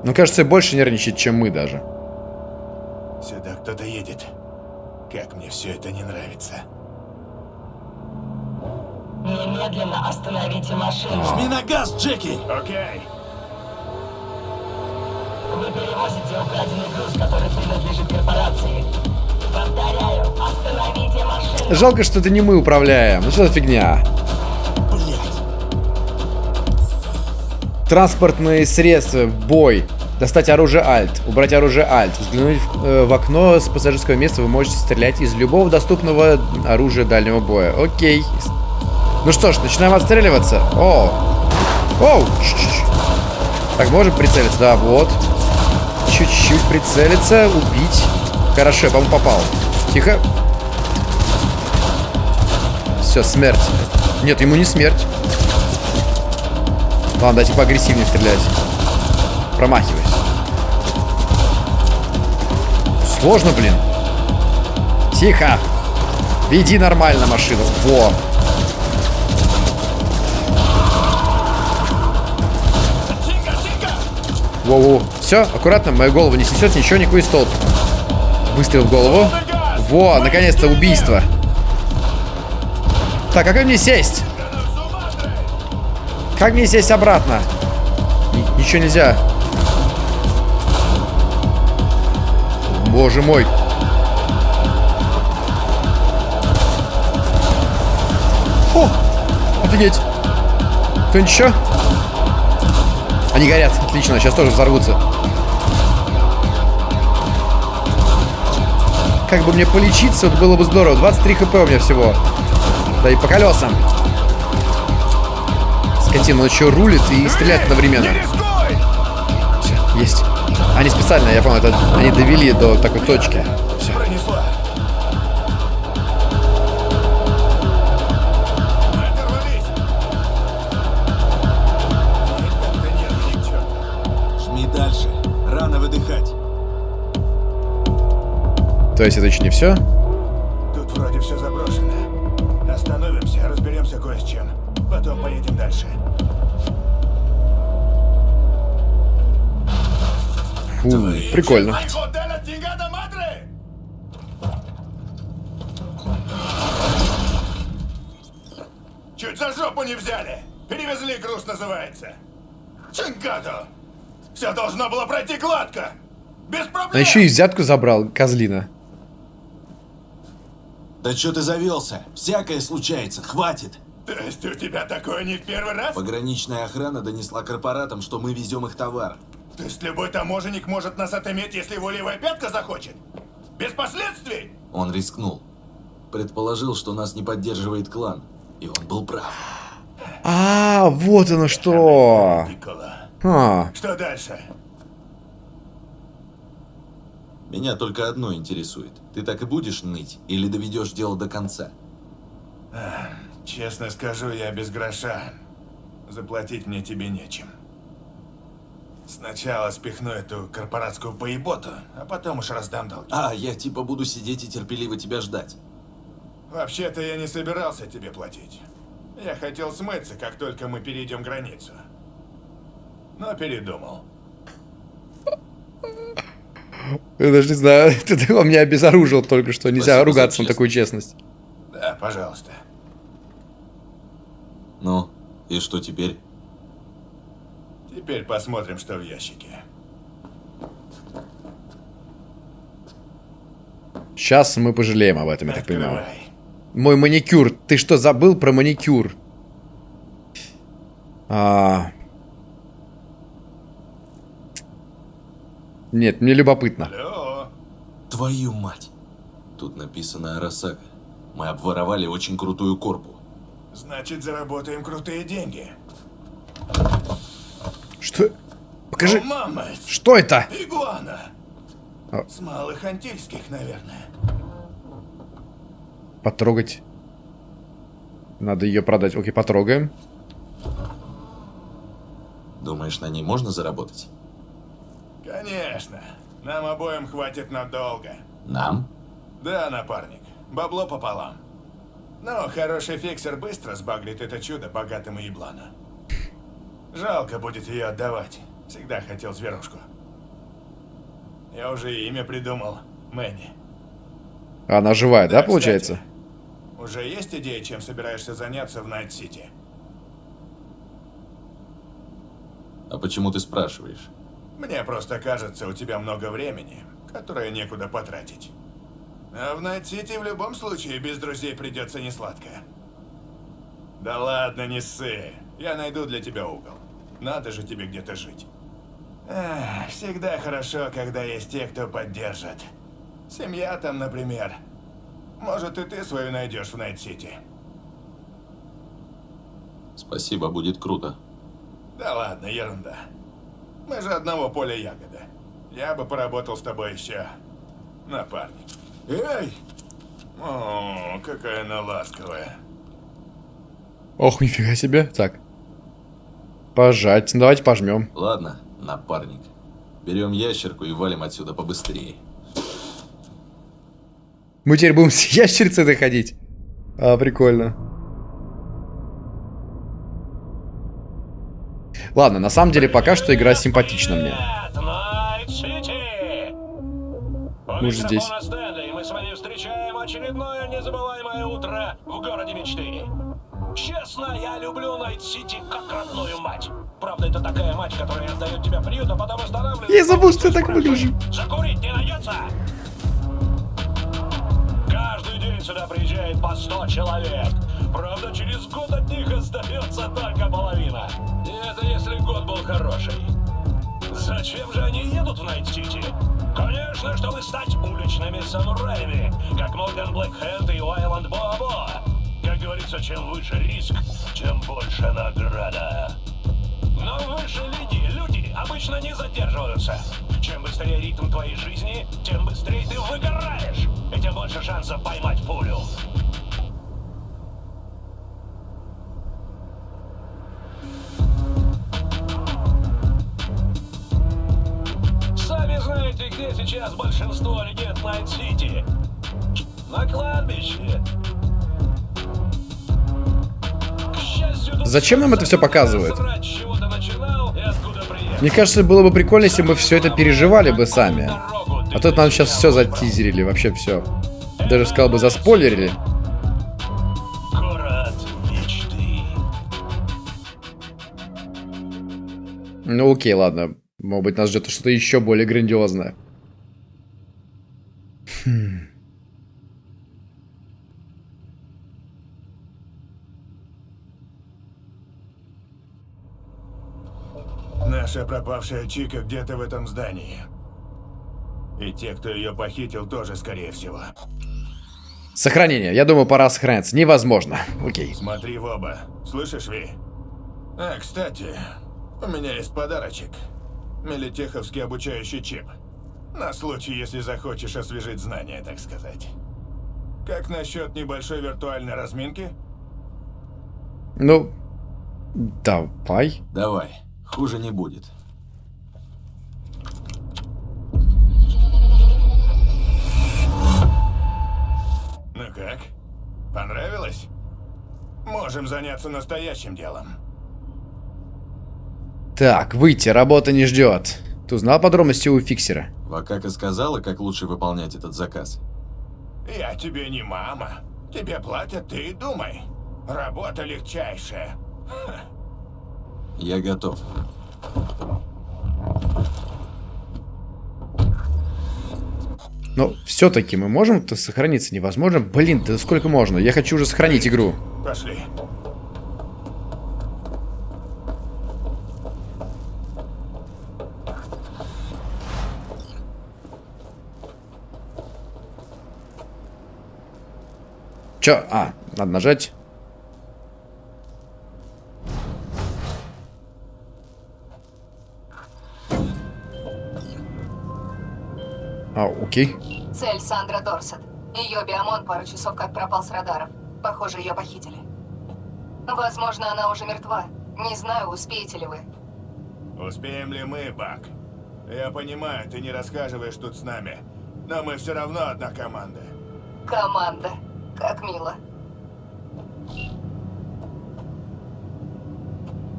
Ну кажется, больше нервничает, чем мы даже. Сюда кто-то едет. Как мне все это не нравится. Немедленно остановите машину. Жми на газ, Джеки! Окей. Вы перевозите украденный груз, который принадлежит корпорации. Повторяю, остановите машину. Жалко, что это не мы управляем. Ну что за фигня? Транспортные средства бой. Достать оружие Альт. Убрать оружие Альт. Взглянуть в, э, в окно с пассажирского места. Вы можете стрелять из любого доступного оружия дальнего боя. Окей. Ну что ж, начинаем отстреливаться. О! Оу! Ш-ш-ш. Так, можем прицелиться? Да, вот. Чуть-чуть прицелиться. Убить. Хорошо, по-моему, попал. Тихо. Все, смерть. Нет, ему не смерть. Ладно, дайте поагрессивнее стрелять. Промахиваюсь. Сложно, блин. Тихо. Веди нормально машину. Во. Воу-воу. Все, аккуратно, мою голову не снесет ничего, никакой столб. Выстрел в голову. Во, наконец-то убийство. Так, а как мне сесть? Как мне сесть обратно? Ни- ничего нельзя. Боже мой. О, офигеть. Кто-нибудь еще? Они горят. Отлично, сейчас тоже взорвутся. Как бы мне полечиться, вот было бы здорово. 23 хп у меня всего. Да и по колесам. Скотина, он еще рулит и стреляет одновременно. Все, есть. Они специально, я понял, это они довели до такой точки. Все. То есть это еще не все? Прикольно. Чуть за жопу не взяли. Перевезли груз, называется. Чингадо! Все должно было пройти гладко. Без проблем. А еще и взятку забрал, козлина. Да что ты завелся? Всякое случается, хватит. То есть у тебя такое не в первый раз? Пограничная охрана донесла корпоратам, что мы везем их товар. То есть любой таможенник может нас отыметь, если его левая пятка захочет? Без последствий? Он рискнул. Предположил, что нас не поддерживает клан. И он был прав. А, вот оно что. А, Что дальше? Меня только одно интересует. Ты так и будешь ныть? Или доведешь дело до конца? Честно скажу, я без гроша. Заплатить мне тебе нечем. Сначала спихну эту корпоратскую поеботу, а потом уж раздам долги. А, я типа буду сидеть и терпеливо тебя ждать. Вообще-то я не собирался тебе платить. Я хотел смыться, как только мы перейдем границу. Но передумал. Я даже не знаю, ты он меня обезоружил только что. Нельзя Спасибо ругаться на такую честность. Да, пожалуйста. Ну, и что теперь? Теперь посмотрим, что в ящике. Сейчас мы пожалеем об этом, я так понимаю. Открывай. Мой маникюр. Ты что, забыл про маникюр? А... Нет, мне любопытно. Алло. Твою мать! Тут написано Арасака. Мы обворовали очень крутую корпу. Значит, заработаем крутые деньги. Что? Покажи. О, мама! Что это? Игуана! А. С малых антильских, наверное. Потрогать. Надо ее продать. Окей, потрогаем. Думаешь, на ней можно заработать? Конечно. Нам обоим хватит надолго. Нам? Да, напарник. Бабло пополам. Но хороший фиксер быстро сбагрит это чудо богатому еблану. Жалко будет ее отдавать. Всегда хотел зверушку. Я уже имя придумал. Мэнни. Она живая, да, кстати, получается? Уже есть идея, чем собираешься заняться в Найт-Сити? А почему ты спрашиваешь? Мне просто кажется, у тебя много времени, которое некуда потратить. А в Найт-Сити в любом случае без друзей придется несладко. Да ладно, не ссы. Я найду для тебя угол. Надо же тебе где-то жить. Эх, всегда хорошо, когда есть те, кто поддержит. Семья там, например. Может, и ты свою найдешь в Найт-Сити. Спасибо, будет круто. Да ладно, ерунда. Мы же одного поля ягода. Я бы поработал с тобой еще, напарник. Эй! О, какая она ласковая. Ох, нифига себе. Так. Пожать. Ну, Давайте пожмем. Ладно, напарник. Берем ящерку и валим отсюда побыстрее. Мы теперь будем с ящерицей ходить. А, прикольно. Ладно, на самом деле пока что игра симпатична мне. Мы же здесь. мы с вами встречаем очередное незабываемое утро в городе мечты. Честно, я люблю Найт-Сити как родную мать. Правда, это такая мать, которая отдает тебя приют, а потом останавливает... Я забыл, что я так выгляжу. Закурить не найдется? Каждый день сюда приезжает по 100 человек. Правда, через год от них остается только половина. И это если год был хороший. Зачем же они едут в Найт-Сити? Конечно, чтобы стать уличными самураями, как Морган Блэкхенд и Уэйланд Боа-Боа. Как говорится, чем выше риск, тем больше награда. Но в высшей лиге люди обычно не задерживаются. Чем быстрее ритм твоей жизни, тем быстрее ты выгораешь, и тем больше шансов поймать пулю. Сами знаете, где сейчас большинство легенд Найт-Сити. На кладбище. Зачем нам это всё показывают? Мне кажется, было бы прикольно, если бы все это переживали бы сами. А тут нам сейчас все затизерили, вообще все. Даже сказал бы, заспойлерили. Ну окей, ладно. Может быть, нас ждет что-то еще более грандиозное. Хм. Наша пропавшая Чика где-то в этом здании. И те, кто ее похитил, тоже, скорее всего. Сохранение. Я думаю, пора сохраняться. Невозможно. Окей. Смотри в оба. Слышишь, Ви? А, кстати, у меня есть подарочек. Мелитеховский обучающий чип. На случай, если захочешь освежить знания, так сказать. Как насчет небольшой виртуальной разминки? Ну, давай. Давай, хуже не будет. Ну как? Понравилось? Можем заняться настоящим делом. Так, выйти, работа не ждет. Ты узнал подробности у фиксера? Вакака сказала, как лучше выполнять этот заказ. Я тебе не мама. Тебе платят, ты и думай. Работа легчайшая. Я готов. Но все-таки мы можем-то сохраниться невозможно. Блин, да сколько можно? Я хочу уже сохранить игру. Пошли. Чё? А, надо нажать. А, окей. Цель Сандра Дорсет. Ее биомон пару часов как пропал с радаров. Похоже, ее похитили. Возможно, она уже мертва. Не знаю, успеете ли вы. Успеем ли мы, Бак? Я понимаю, ты не рассказываешь тут с нами, но мы все равно одна команда. Команда. Как мило.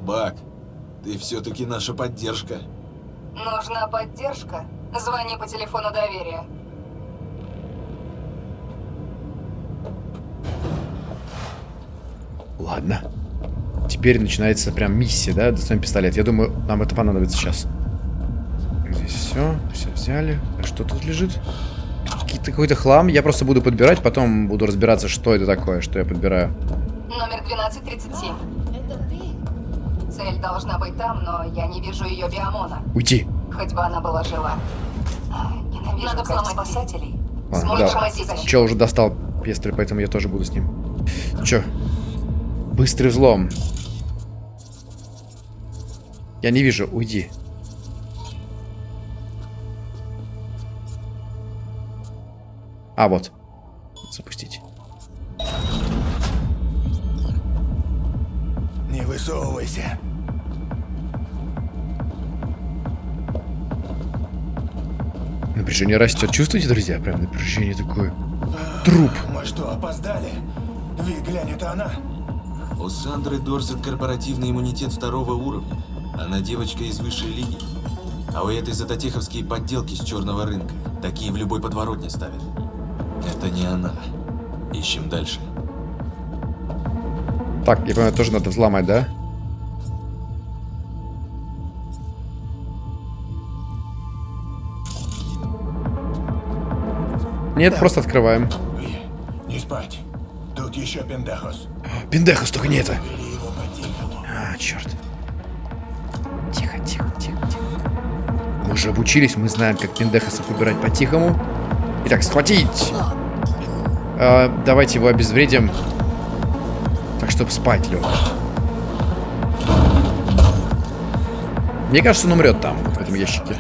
Бак, ты все-таки наша поддержка. Нужна поддержка? Звони по телефону доверия. Ладно. Теперь начинается прям миссия, да? Достанем пистолет. Я думаю, нам это понадобится сейчас. Здесь все. Все взяли. А что тут лежит? Какой-то хлам. Я просто буду подбирать, потом буду разбираться, что это такое, что я подбираю. Номер 1237. Это ты? Цель должна быть там, но я не вижу ее биомона. Уйти. Хоть бы она была жива. А, Ненавижу Надо взломать спасателей. Сможешь да. Че, уже достал пестрый, поэтому я тоже буду с ним. Че? Быстрый взлом. Я не вижу, уйди. А, вот. Запустить. Не высовывайся. Напряжение растет. Чувствуете, друзья? Прям напряжение такое. Труп. Мы что, опоздали? Ви, глянь, это она. У Сандры Дорсет корпоративный иммунитет второго уровня. Она девочка из высшей лиги. А у этой затотеховские подделки с черного рынка. Такие в любой подворотне ставят. Это не она. Ищем дальше. Так, я понимаю, тоже надо взломать, да? Нет, просто открываем. Не спать. Тут еще пендахос. Пиндехас, только не это. А, черт. Тихо, тихо, тихо, тихо. Мы уже обучились, мы знаем, как пиндехасов выбирать по-тихому. Итак, схватить! А, давайте его обезвредим. Так, чтобы спать лег. Мне кажется, он умрет там, в этом ящике.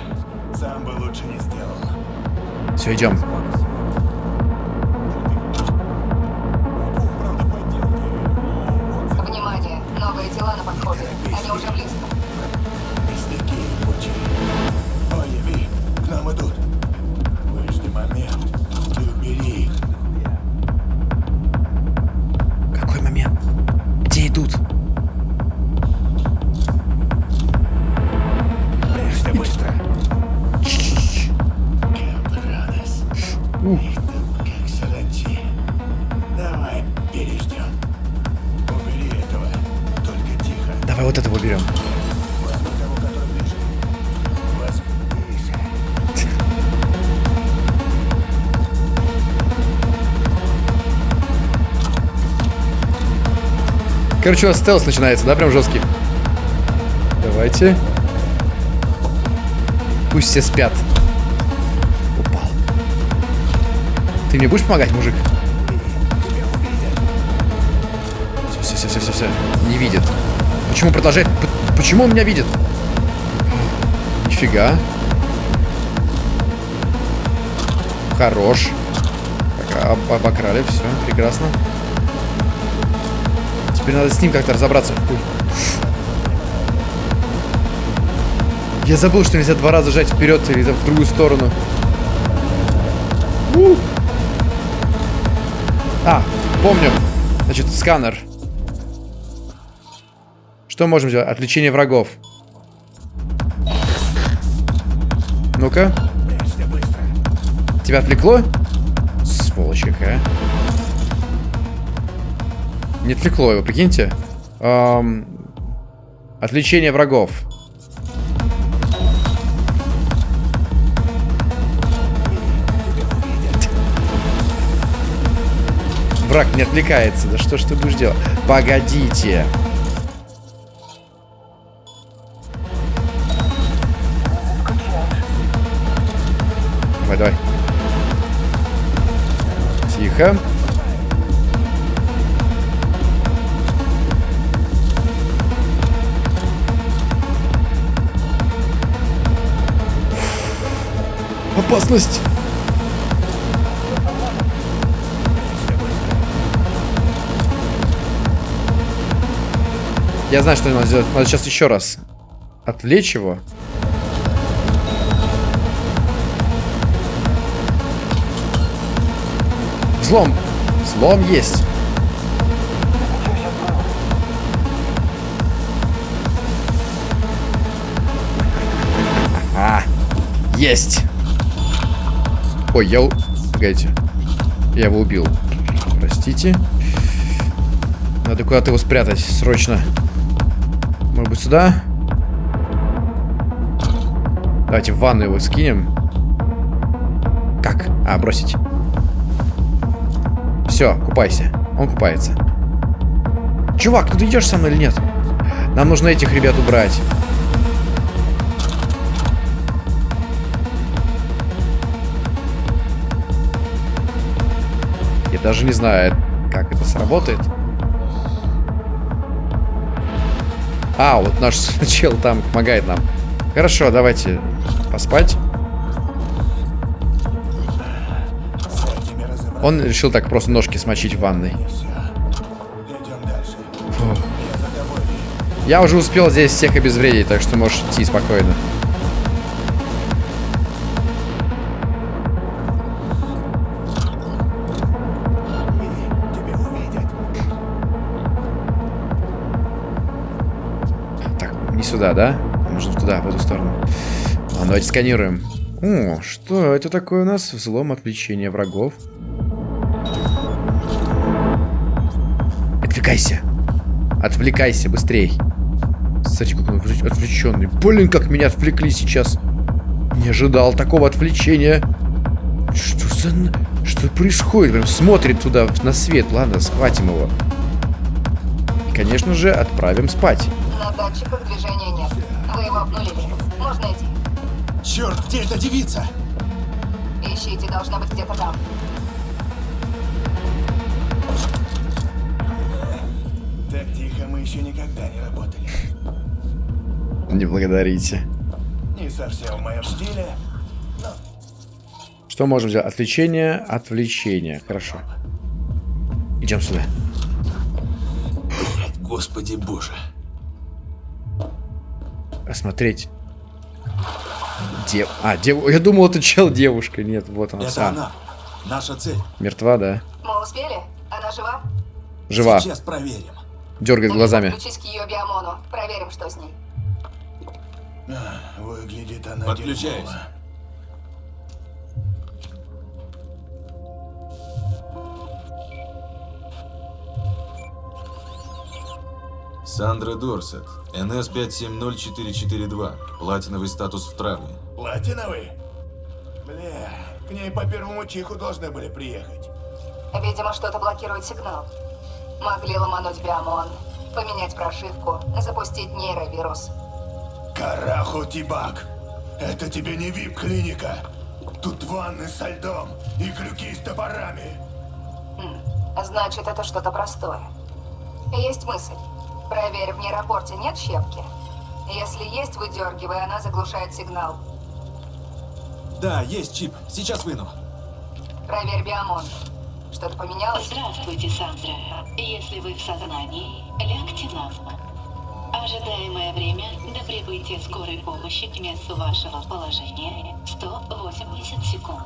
Сам бы лучше не сделал. Все, идем. Короче, у нас стелс начинается, да, прям жесткий. Давайте. Пусть все спят. Упал. Ты мне будешь помогать, мужик? Все, все, все, все, все. Не видит. Почему продолжает? Почему он меня видит? Нифига. Хорош. Так, об- обокрали, все, прекрасно. Теперь надо с ним как-то разобраться. Ой. Я забыл, что нельзя два раза жать вперед или в другую сторону. У. А, помню. Значит, сканер. Что можем сделать? Отвлечение врагов. Ну-ка. Тебя отвлекло? Сволочь какая. Не отвлекло его, прикиньте. Эм, отвлечение врагов. Враг не отвлекается. Да что ж ты будешь делать? Погодите. Давай, давай. Тихо. Опасность! Я знаю, что надо сделать. Надо сейчас еще раз отвлечь его. Взлом. Взлом есть. Есть. Ой, я... Погодите. Я его убил. Простите. Надо куда-то его спрятать. Срочно. Может быть, сюда? Давайте в ванну его скинем. Как? А, бросить. Все, купайся. Он купается. Чувак, ну ты идешь со мной или нет? Нам нужно этих ребят убрать. Даже не знаю, как это сработает. А, вот наш чел там помогает нам. Хорошо, давайте поспать. Он решил так просто ножки смочить в ванной. Я уже успел здесь всех обезвредить, так что можешь идти спокойно. Не сюда, да? Нужно туда, в эту сторону. Ладно, давайте сканируем. О, что это такое у нас? Взлом, отвлечение врагов. Отвлекайся. Отвлекайся, быстрей. Кстати, как он отвлеченный. Блин, как меня отвлекли сейчас. Не ожидал такого отвлечения. Что за... Что происходит? Прям смотрит туда, на свет. Ладно, схватим его. И, конечно же, отправим спать. На датчиках движения нет. Вы его обнулили. Можно идти. Черт, где эта девица? Ищите, должна быть где-то там. Так тихо мы еще никогда не работали. Не благодарите. Не совсем в моем стиле. Что можем сделать? Отвлечение, отвлечение. Хорошо. Идем сюда. Господи боже. Осмотреть. Дев... А, дев... Я думал, это чел девушка. Нет, вот она. Это А, она. Наша цель. Мертва, да. Мы успели? Она жива? Жива. Сейчас проверим. Дергает глазами. Включись к ее биомону. Проверим, что с ней. А, Выглядит она Подключаюсь. дерьмово. Сандра Дорсет. НС 570442. Платиновый статус в травме. Платиновый? Бля, к ней по первому чиху должны были приехать. Видимо, что-то блокирует сигнал. Могли ломануть биомон, поменять прошивку, запустить нейровирус. Караху Тибак, это тебе не вип-клиника. Тут ванны со льдом и крюки с топорами. Значит, это что-то простое. Есть мысль. Проверь, в нейропорте нет щепки? Если есть, выдергивай, она заглушает сигнал. Да, есть чип. Сейчас выну. Проверь биомон. Что-то поменялось? Здравствуйте, Сандра. Если вы в сознании, лягте на спину. Ожидаемое время до прибытия скорой помощи к месту вашего положения 180 секунд.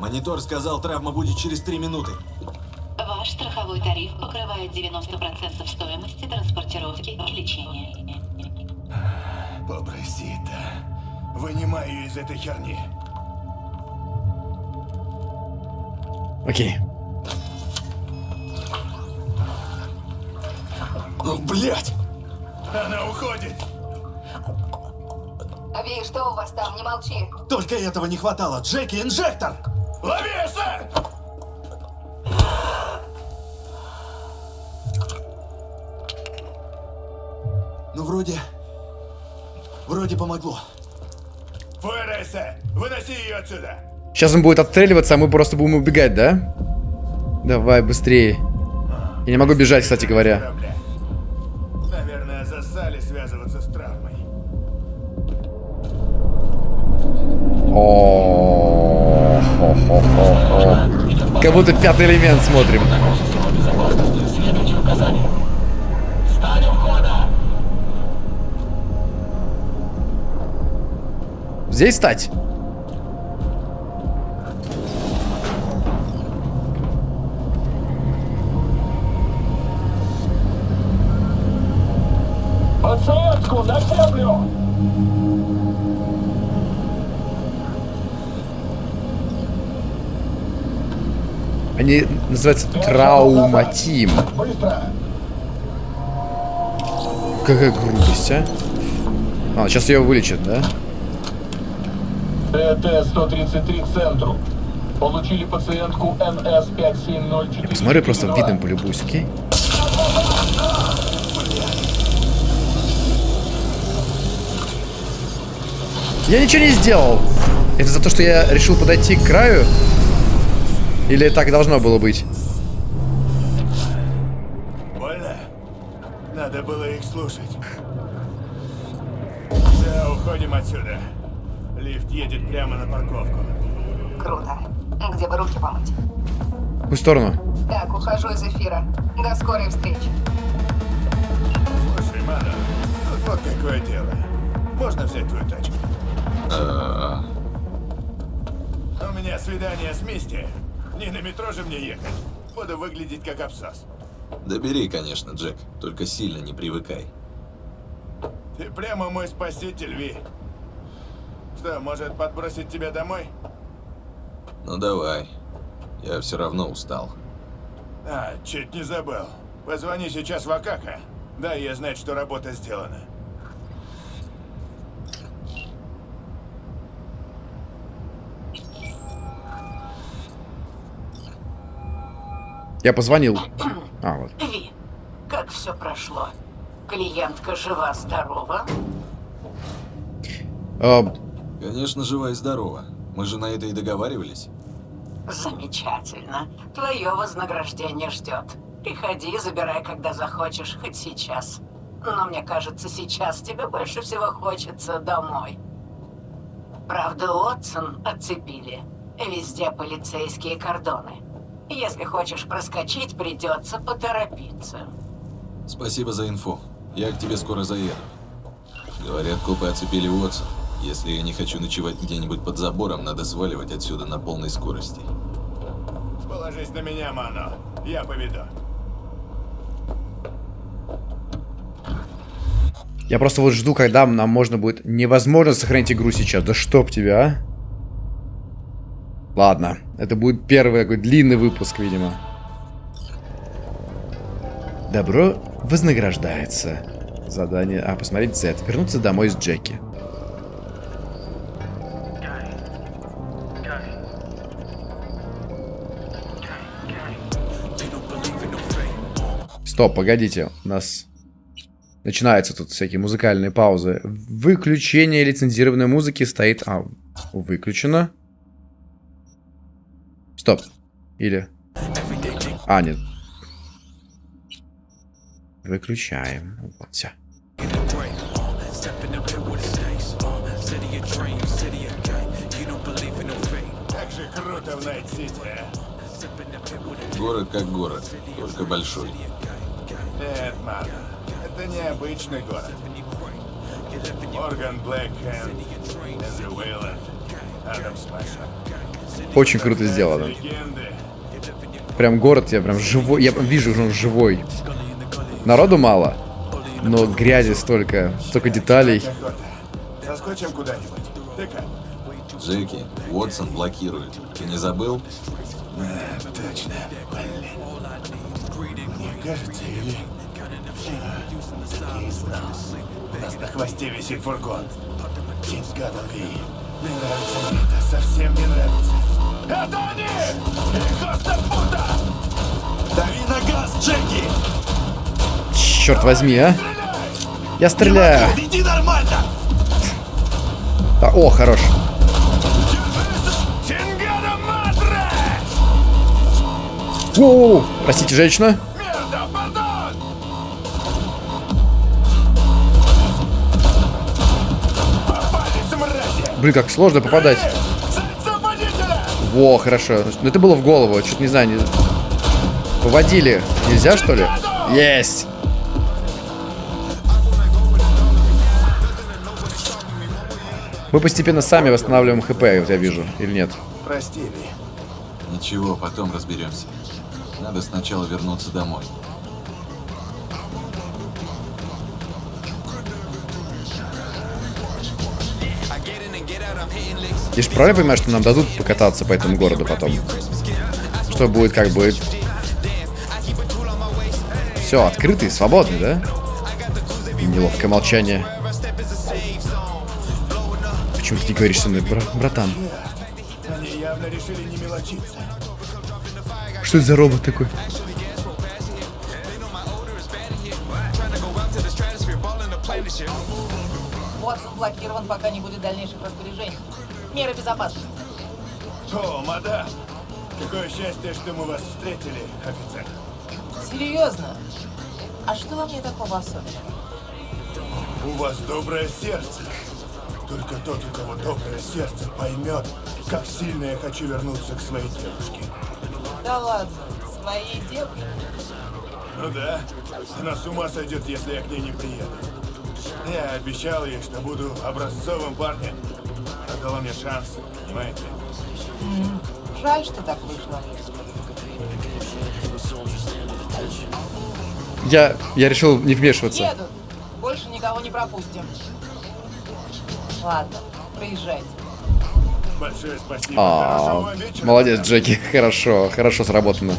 Монитор сказал, травма будет через три минуты. Ваш страховой тариф покрывает 90% стоимости транспортировки и лечения. Побросита. Вынимай ее из этой херни. Окей. Ну, блядь! Она уходит! Ви, что у вас там? Не молчи. Только этого не хватало. Джеки, инжектор! Лови, сэр! Ну, вроде... Вроде помогло. Фуэреса, выноси ее отсюда! Сейчас он будет отстреливаться, а мы просто будем убегать, да? Давай, быстрее. Я не могу бежать, кстати говоря. Наверное, засали связываться с травмой. О. Как будто пятый элемент смотрим. Следуйте указаниям. Здесь стать? Подсветку на землю! Они называются трауматим. Какая грубость, а? А, сейчас ее вылечат, да? ТТ-133 к центру. Получили пациентку НС-5704. Я посмотрю, просто видом полюбуюсь, окей? Я ничего не сделал. Это за то, что я решил подойти к краю? Или так должно было быть? Едет прямо на парковку. Круто. Где бы руки помыть? В какую сторону? Так, ухожу из эфира. До скорой встречи. Слушай, Мана, тут вот какое дело. Можно взять твою тачку? У меня свидание с Мисти. Не на метро же мне ехать. Буду выглядеть как абсос. Да бери, конечно, Джек. Только сильно не привыкай. Ты прямо мой спаситель, Ви. Что, может подбросить тебя домой? Ну давай. Я все равно устал. А, чуть не забыл. Позвони сейчас в Акака. Дай я знать, что работа сделана. Я позвонил. А, вот. Ви, как все прошло? Клиентка жива-здорова? А, Конечно, жива и здорова. Мы же на это и договаривались. Замечательно. Твое вознаграждение ждет. Приходи, забирай, когда захочешь, хоть сейчас. Но мне кажется, сейчас тебе больше всего хочется домой. Правда, Уотсон отцепили. Везде полицейские кордоны. Если хочешь проскочить, придется поторопиться. Спасибо за инфу. Я к тебе скоро заеду. Говорят, копы оцепили Уотсон. Если я не хочу ночевать где-нибудь под забором, надо сваливать отсюда на полной скорости. Положись на меня, Мано. Я поведу. я просто вот жду, когда нам можно будет... Невозможно сохранить игру сейчас. Да чтоб тебя, а? Ладно. Это будет первый такой длинный выпуск, видимо. Добро вознаграждается. Задание... А, посмотреть Z. Вернуться домой с Джеки. Стоп, погодите. У нас начинаются тут всякие музыкальные паузы. Выключение лицензированной музыки стоит... А, выключено. Стоп. Или... А, нет. Выключаем. Вот, все. Город как город, только большой. Нет, мама, это необычный город. Морган Блэкхэнд, Эндрю Уэйланд, Адам Смаша. Очень круто сделано. Прям город, я прям живой, я вижу, что он живой. Народу мало, но грязи столько, столько деталей. Охота. Заскочим куда-нибудь. Ты как? Джеки, Уотсон блокирует. Ты не забыл? А, точно. Блин. Мне кажется, или... Не знал. У нас на хвосте висит фургон. Тень Гадалви. Не нравится мне это, совсем не нравится. Это они! Их просто пута! Дави на газ, Джеки! Черт возьми, а? Я стреляю. Иди нормально! А, о, хорош. Воу, простите, женщина. Блин, как сложно попадать. Во, хорошо. Ну это было в голову, что-то не знаю. Не... Поводили. Нельзя, что ли? Есть. Мы постепенно сами восстанавливаем хп, вот я вижу, или нет? Прости, Ли. Ничего, потом разберемся. Надо сначала вернуться домой. Я же правильно понимаю, что нам дадут покататься по этому городу потом? Что будет, как будет? Все, открытый, свободный, да? И неловкое молчание. Почему ты не говоришь со мной, бра- братан? Они явно решили не мелочиться. Что это за робот такой? Уотсон блокирован, пока не будет дальнейших распоряжений. Меры безопасности. О, мадам! Какое счастье, что мы вас встретили, офицер. Серьезно? А что во мне такого особенного? У вас доброе сердце. Только тот, у кого доброе сердце, поймет, как сильно я хочу вернуться к своей девушке. Да ладно, своей девушке. Ну да, она с ума сойдет, если я к ней не приеду. Я обещал ей, что буду образцовым парнем. Она дала мне шанс, понимаете? М, Жаль, что так вышло. Я, я решил не вмешиваться. Едут. Больше никого не пропустим. Ладно, проезжайте. Большое спасибо. А, вам вечера. молодец, Джеки. Хорошо, хорошо сработано.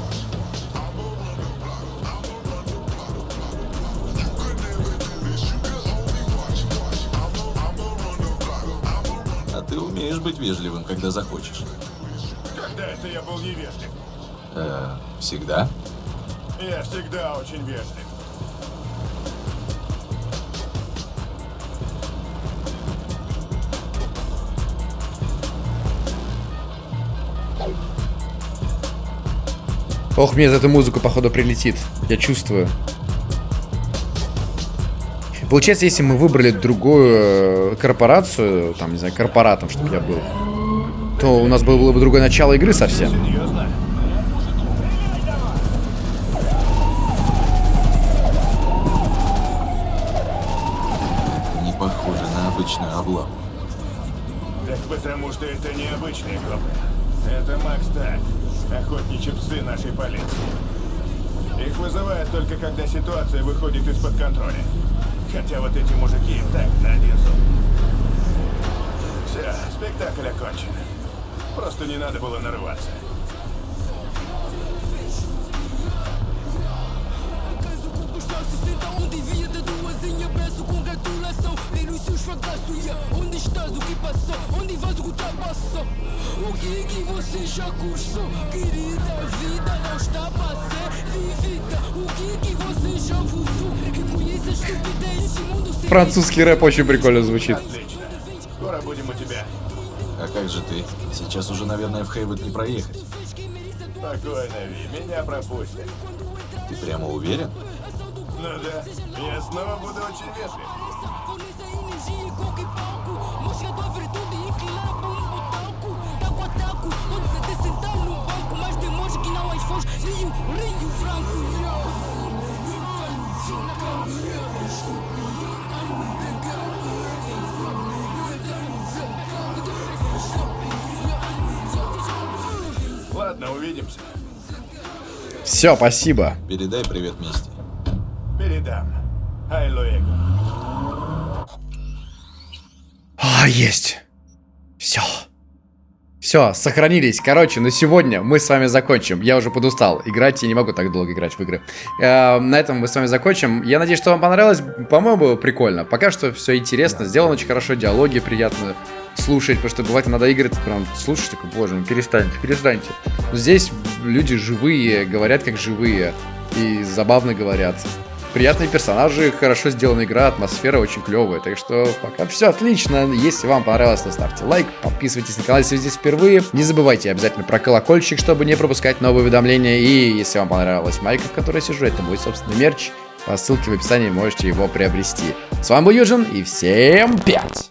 А ты умеешь быть вежливым, когда захочешь. Когда это я был невежлив? Э, всегда? Я всегда очень вежлив. Ох, мне за эту музыку, походу, прилетит. Я чувствую. Получается, если мы выбрали другую э, корпорацию, там, не знаю, корпоратом, чтобы я был, то у нас было бы другое начало игры совсем. Серьезно? Не похоже на обычную облаву. Так потому что это необычные копы. Это Макс Так, охотничьи псы нашей полиции. Их вызывают только когда ситуация выходит из-под контроля. Хотя вот эти мужики так на один зуб. Все, спектакль окончен. Просто не надо было нарываться. Onde via de o que passou Onde o que ultrapassou O que que você já cursou Querida, a vida não está para ser vivida O que que você já usou Reconheça a estupidez Esse mundo sem Французский рэп очень прикольно звучит. Отлично. Скоро будем у тебя. А как же ты? Сейчас уже, наверное, в Хейвуд не проехать. Спокойно, Ви, меня пропустят. Ты прямо уверен? Ну да, я снова буду очень вежлив. Ладно, увидимся. Все, спасибо. Передай привет Мисти. Передам. Ай, Луэго. Есть. Все. Все, сохранились. Короче, на сегодня мы с вами закончим. Я уже подустал играть, я не могу так долго играть в игры. Э, на этом мы с вами закончим. Я надеюсь, что вам понравилось. По-моему, прикольно. Пока что все интересно. Сделано очень хорошо, диалоги приятно слушать, потому что бывает иногда игры, прям слушаешь, такой, боже, ну перестаньте, перестаньте. Но здесь люди живые, говорят как живые и забавно говорят. Приятные персонажи, хорошо сделана игра, атмосфера очень клевая. Так что пока все отлично. Если вам понравилось, то ставьте лайк, подписывайтесь на канал, если вы здесь впервые. Не забывайте обязательно про колокольчик, чтобы не пропускать новые уведомления. И если вам понравилась майка, в которой я сижу, это мой собственный мерч. По ссылке в описании можете его приобрести. С вами был Юджин, и всем пять!